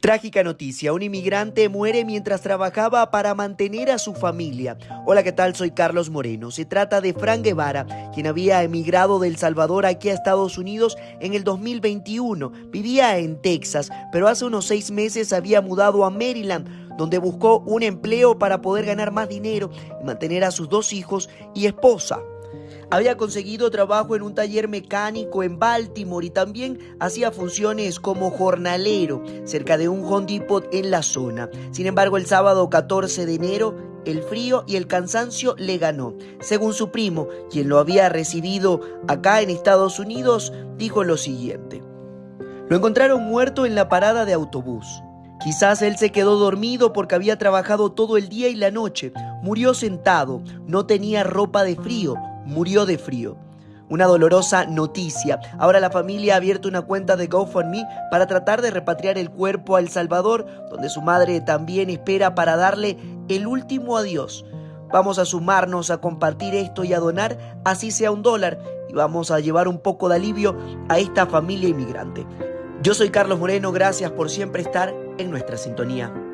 Trágica noticia, un inmigrante muere mientras trabajaba para mantener a su familia. Hola, ¿qué tal? Soy Carlos Moreno. Se trata de Fran Guevara, quien había emigrado del Salvador aquí a Estados Unidos en el 2021. Vivía en Texas, pero hace unos seis meses había mudado a Maryland, donde buscó un empleo para poder ganar más dinero y mantener a sus dos hijos y esposa. Había conseguido trabajo en un taller mecánico en Baltimore y también hacía funciones como jornalero cerca de un Home en la zona. Sin embargo, el sábado 14 de enero, el frío y el cansancio le ganó. Según su primo, quien lo había recibido acá en Estados Unidos, dijo lo siguiente. Lo encontraron muerto en la parada de autobús. Quizás él se quedó dormido porque había trabajado todo el día y la noche. Murió sentado, no tenía ropa de frío, murió de frío. Una dolorosa noticia. Ahora la familia ha abierto una cuenta de GoFundMe para tratar de repatriar el cuerpo a El Salvador, donde su madre también espera para darle el último adiós. Vamos a sumarnos a compartir esto y a donar, así sea un dólar, y vamos a llevar un poco de alivio a esta familia inmigrante. Yo soy Carlos Moreno, gracias por siempre estar en nuestra sintonía.